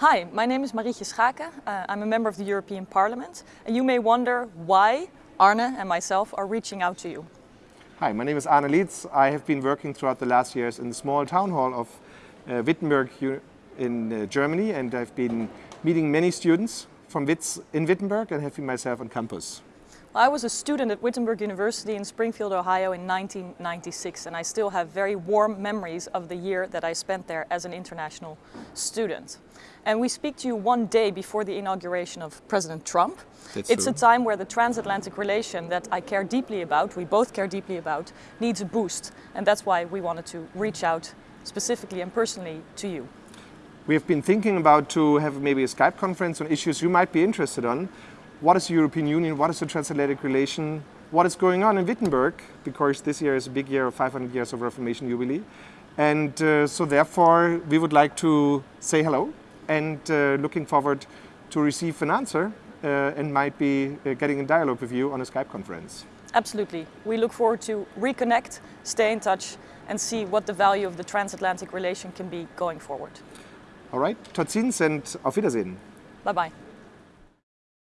Hi, my name is Marietje Schaake. Uh, I'm a member of the European Parliament. And you may wonder why Arne and myself are reaching out to you. Hi, my name is Arne Lietz. I have been working throughout the last years in the small town hall of uh, Wittenberg in uh, Germany and I've been meeting many students from in Wittenberg and have been myself on campus. I was a student at Wittenberg University in Springfield, Ohio in 1996 and I still have very warm memories of the year that I spent there as an international student. And we speak to you one day before the inauguration of President Trump. That's it's true. a time where the transatlantic relation that I care deeply about, we both care deeply about, needs a boost. And that's why we wanted to reach out specifically and personally to you. We have been thinking about to have maybe a Skype conference on issues you might be interested on. What is the European Union? What is the transatlantic relation? What is going on in Wittenberg? Because this year is a big year of 500 years of Reformation Jubilee. And uh, so therefore we would like to say hello and uh, looking forward to receive an answer uh, and might be uh, getting in dialogue with you on a Skype conference. Absolutely. We look forward to reconnect, stay in touch and see what the value of the transatlantic relation can be going forward. All right, tot ziens and auf Wiedersehen. Bye-bye.